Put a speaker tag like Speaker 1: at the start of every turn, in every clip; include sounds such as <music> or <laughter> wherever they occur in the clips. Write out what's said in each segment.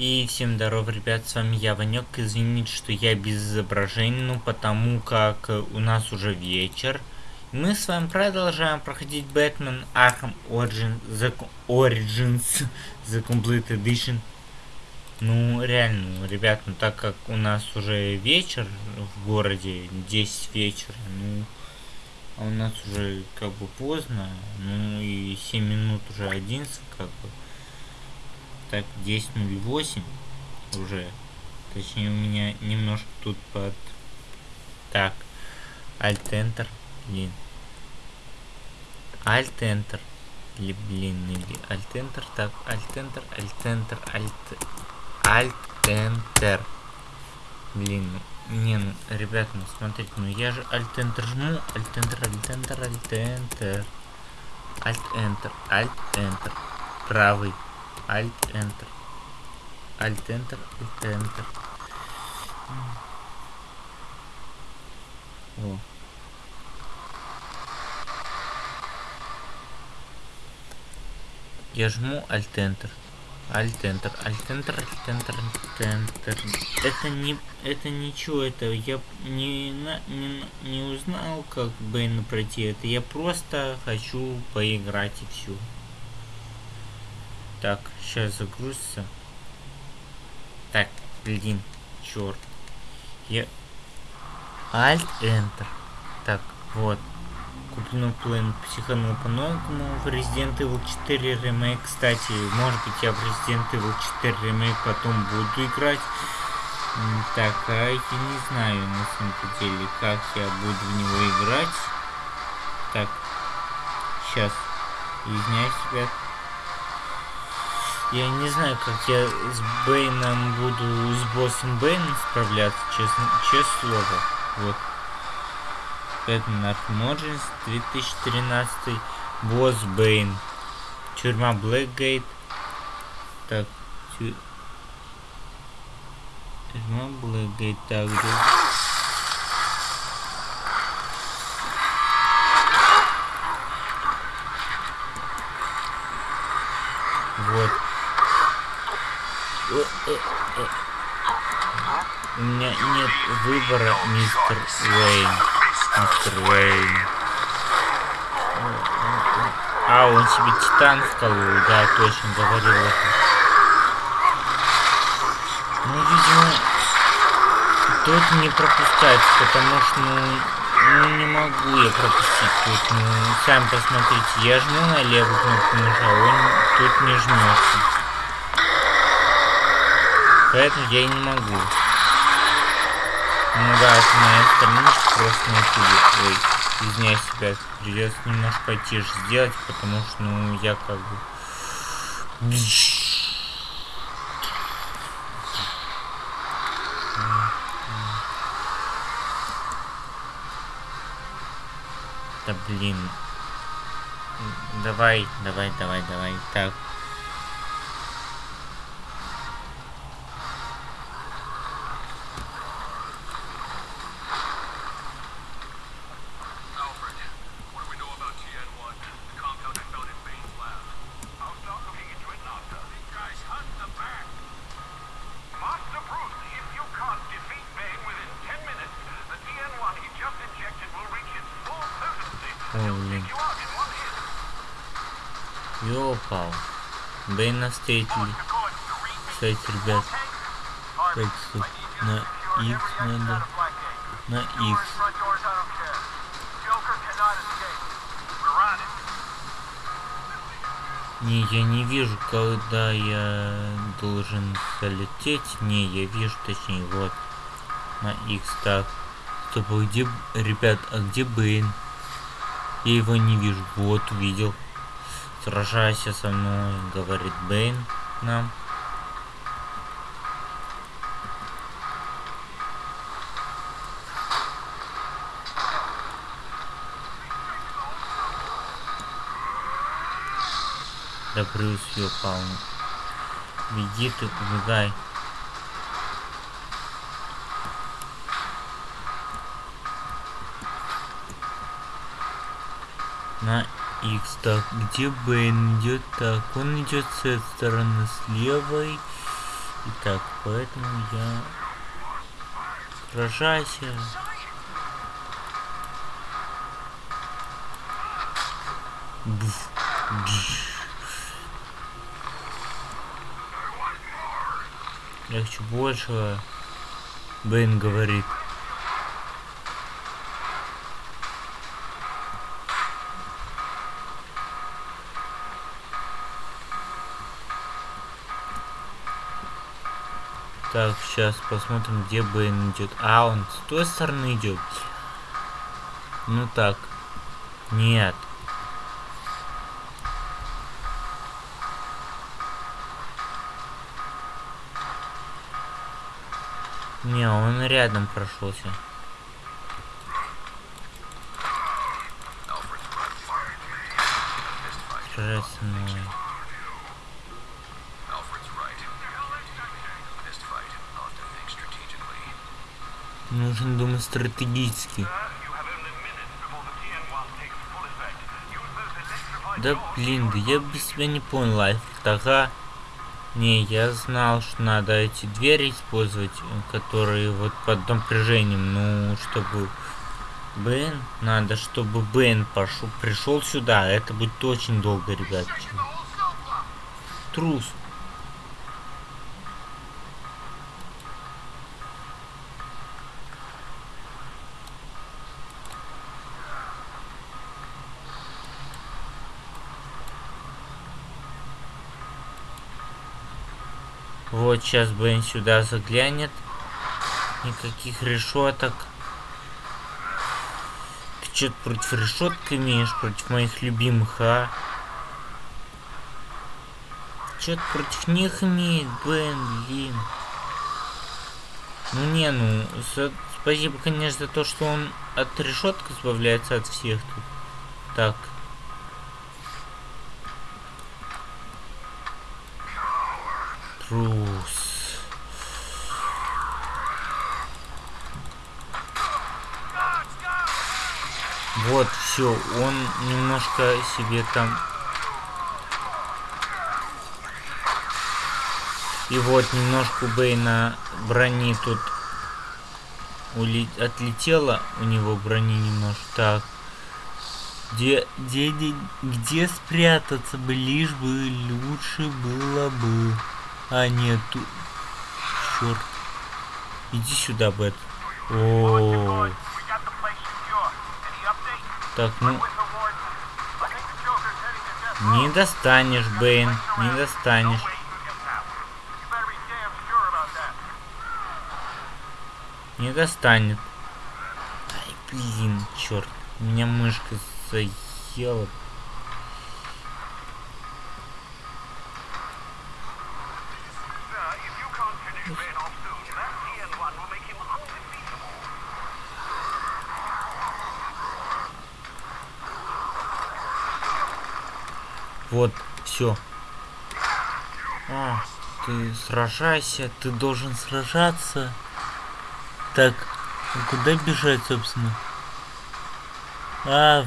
Speaker 1: И всем здоров, ребят, с вами я, Ванек. Извините, что я без изображений, ну потому как у нас уже вечер. Мы с вами продолжаем проходить Бэтмен Arkham Origins The, Origins <laughs> The Complete Edition. Ну, реально, ребят, ну так как у нас уже вечер в городе, 10 вечера, ну, а у нас уже как бы поздно, ну и 7 минут уже 11, как бы. Так, 10.08 уже. Точнее, у меня немножко тут под... Так, Alt-Enter, блин. Alt-Enter. Или, блин, или Alt-Enter, так, Alt-Enter, Alt-Enter, Alt... Alt-Enter. Блин, не, ну, ребят, ну смотрите, ну я же Alt-Enter жму, Alt-Enter, Alt-Enter, Alt-Enter. Alt-Enter, Alt-Enter. Правый. Alt-Enter. Alt-Enter, Alt-Enter. О. Я жму Alt-Enter. Alt-Enter, Alt-Enter, Alt-Enter, Alt-Enter. Это не... Это ничего, это я не, не, не узнал, как Бэйна пройти. Это я просто хочу поиграть и все. Так, сейчас загрузится. Так, блин, черт. Я... Alt-Enter. Так, вот. Куплю плен психанул по-новому в Resident Evil 4 ремейк. Кстати, может быть я в Resident Evil 4 ремейк потом буду играть. Так, а я не знаю на самом деле, как я буду в него играть. Так, сейчас. Извиняюсь, ребят. Я не знаю, как я с Бэйном буду, с боссом Бэйном справляться, честно, честное слово. Вот. Бэтмен Arkham Origins 2013 босс Бэйн. Тюрьма Блэкгейт. Так, тю... тюрьма Блэкгейт. Так, где... Вот. У меня нет выбора, мистер Уэйн. Мистер Уэйн. А, он себе титан вколол, да, точно говорил это. Ну, видимо, тут не пропускать, потому что, ну, ну, не могу я пропустить тут. Ну, сами посмотрите, я жму на левую кнопку нажал, он тут не жмется. Поэтому я и не могу. Ну да, это моя страничка просто найти. Ой, извиняюсь, ребят, придется немножко потише сделать, потому что, ну, я как бы... Да блин. Давай, давай, давай, давай. Так. Ой, блин. Ёпал. Бэйна встретили. Кстати, ребят. Так, на X надо. На X. Не, я не вижу, когда я должен залететь. Не, я вижу, точнее, вот. На X, так. Стоп, а где, ребят, а где Бэйн? Я его не вижу. Вот, увидел. Сражайся со мной, говорит Бэйн нам. Да Брюс ёпал. Беги ты, убегай. На X. Так, где Бэйн идет? Так, он идет с этой стороны, с левой. Итак, поэтому я... Сражайся. Буф. Я хочу большего. Бен говорит. Так, сейчас посмотрим, где Бен идет. А, он с той стороны идет. Ну так. Нет. Не, он рядом прошелся. Сражаться Нужно думать стратегически. Да блин, да я без тебя не понял, Лайф. Ага. Не, я знал, что надо эти двери использовать, которые вот под напряжением, ну, чтобы Бэйн, надо, чтобы Бэйн пошел, пришел сюда, это будет очень долго, ребят. Трус. Вот сейчас Бен сюда заглянет. Никаких решеток. Ты что-то против решеток имеешь, против моих любимых, а? Что-то против них имеет, Бен, блин. Ну не, ну, спасибо, конечно, за то, что он от решеток избавляется от всех тут. Так. Трус. Все, он немножко себе там... И вот немножко Бейна брони тут ули... отлетела у него брони немножко. Так. Где, где, где, где спрятаться бы, лишь бы лучше было бы. А, нет, тут... Черт. Иди сюда, Бет. О, Так, ну... Не достанешь, Бэйн. Не достанешь. Не достанет. Ай, блин, черт. Меня мышка заела. Вот, все. Ты сражайся, ты должен сражаться. Так, куда бежать, собственно? А,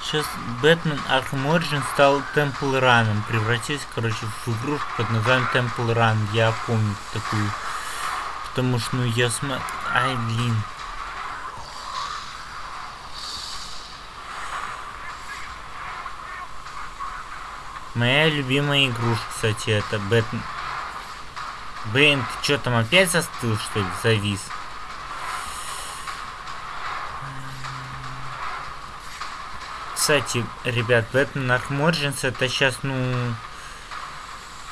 Speaker 1: сейчас Бэтмен Arkham Origin стал Temple Run. Превратился, короче, в игрушку под названием Temple Run. Я помню такую. Потому что, ну, я смотрю... Ай, блин. Моя любимая игрушка, кстати, это Бэтмен. Блин, ты что там опять застыл, что ли? Завис. Кстати, ребят, Бэтмен Origins это сейчас, ну...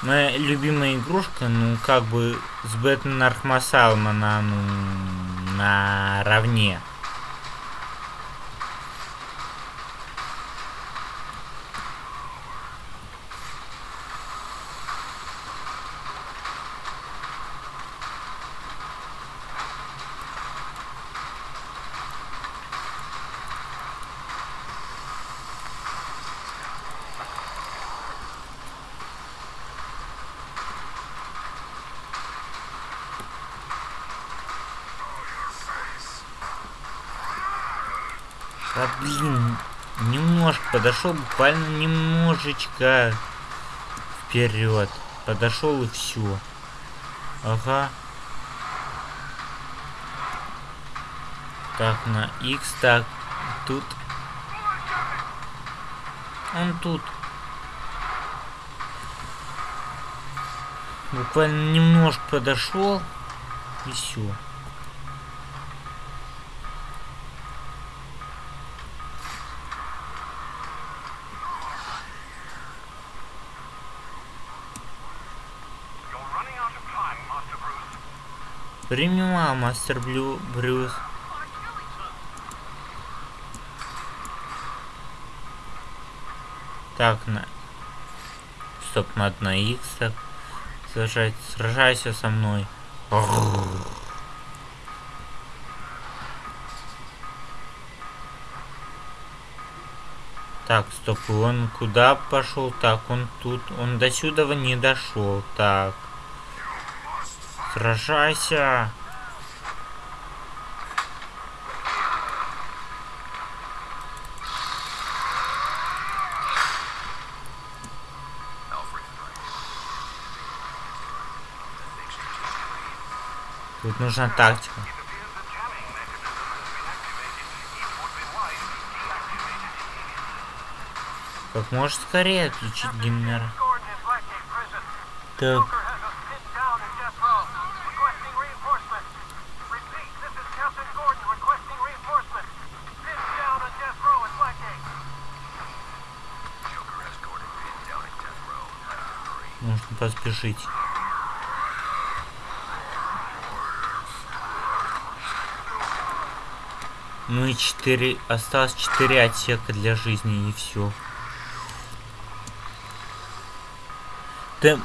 Speaker 1: Моя любимая игрушка, ну, как бы с Бэтмен Asylum она, ну, наравне. Да блин, немножко подошел, буквально немножечко вперед. Подошел и все. Ага. Так, на X, так, тут. Он тут. Буквально немножко подошел и все. Мало, мастер Блю, Брюс. Так, на... Стоп, надо на X, так. Сражайся, сражайся со мной. Так, стоп, он куда пошел? Так, он тут, он до сюда не дошел. Так. Сражайся! Тут нужна тактика. Как можно скорее отключить генератор. Так. Нужно поспешить. Ну и 4... Осталось 4 отсека для жизни и все. Тем...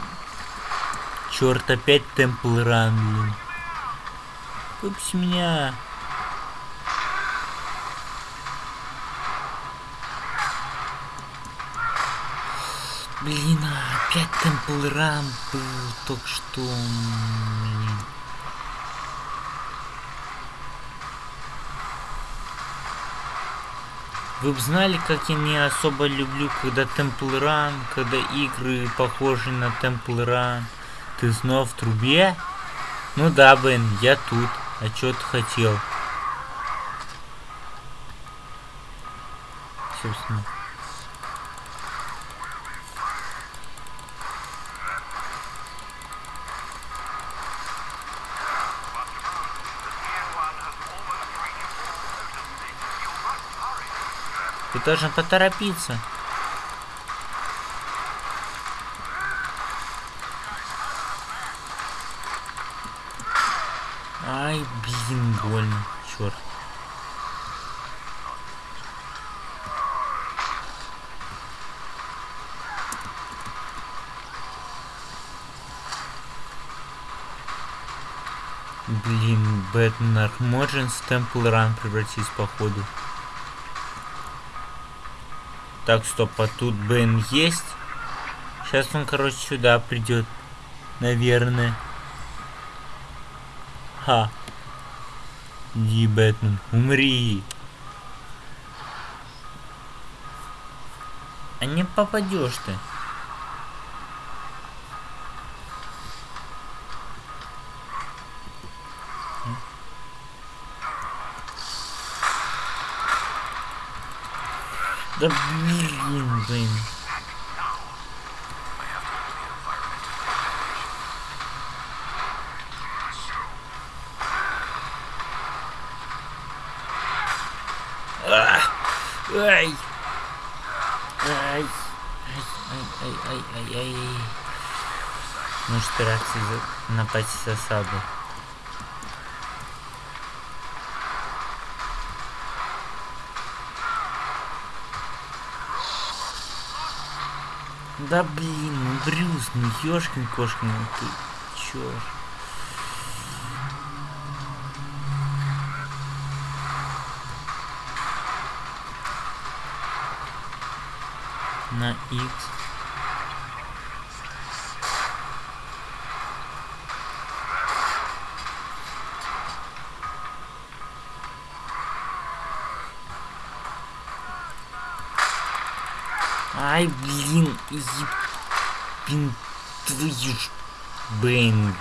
Speaker 1: Черт, опять Темпл Ран, блин. Выпусти меня. Блин, а опять Темпл Ран был только что. Блин. Вы бы знали, как я не особо люблю, когда Temple Run, когда игры похожи на Temple Run. Ты снова в трубе? Ну да, Бен, я тут. А что ты хотел? Собственно. Должен поторопиться. Ай, блин, больно. Черт. Блин, Бэтмен Архмоджин в Темпл Ран превратись походу. Так, стоп, а тут Бен есть? Сейчас он, короче, сюда придет. Наверное. Ха. Иди, Бэтмен, умри. А не попадешь ты. Да блин, блин. Ай! Ай! Ай! Ай, ай, ай, ай, ай. Может, реакции напасть засаду. Да блин, Брюс, ну ёшкин кошкин, ну ты чё? На X. ебин твою ж Бэйн.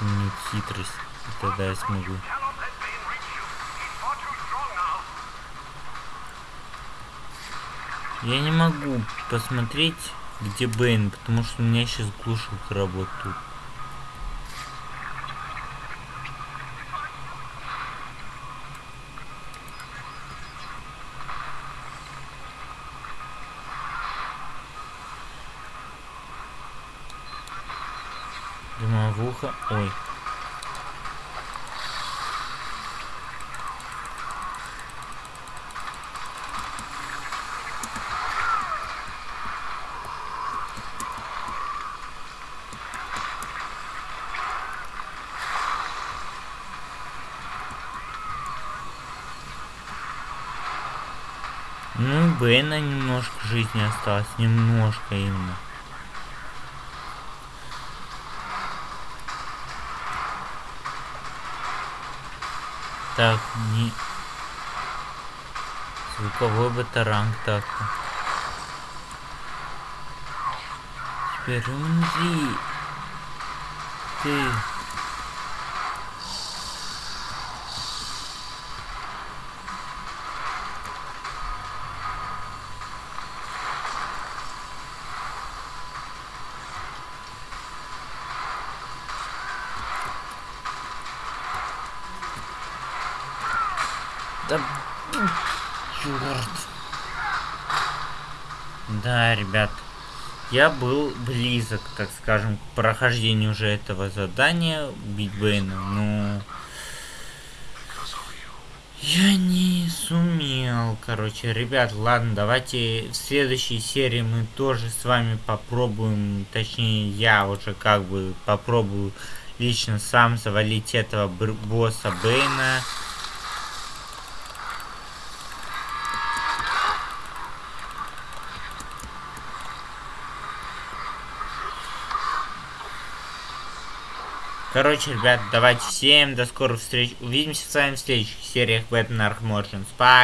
Speaker 1: Не хитрость. Тогда я смогу. Я не могу посмотреть, где Бэйн, потому что у меня сейчас глушилка работает. Дымовуха. Ой. Бэна немножко жизни осталось, немножко именно. Так, не... Звуковой батаранг так. Теперь умри. Ты... Да, черт. Да, ребят, я был близок, так скажем, к прохождению уже этого задания убить Бэйна, но я не сумел, короче, ребят, ладно, давайте в следующей серии мы тоже с вами попробуем, точнее, я уже как бы попробую лично сам завалить этого босса Бэйна. Короче, ребят, давайте всем до скорых встреч. Увидимся с вами в следующих сериях Бэтмен Arkham Origins. Пока!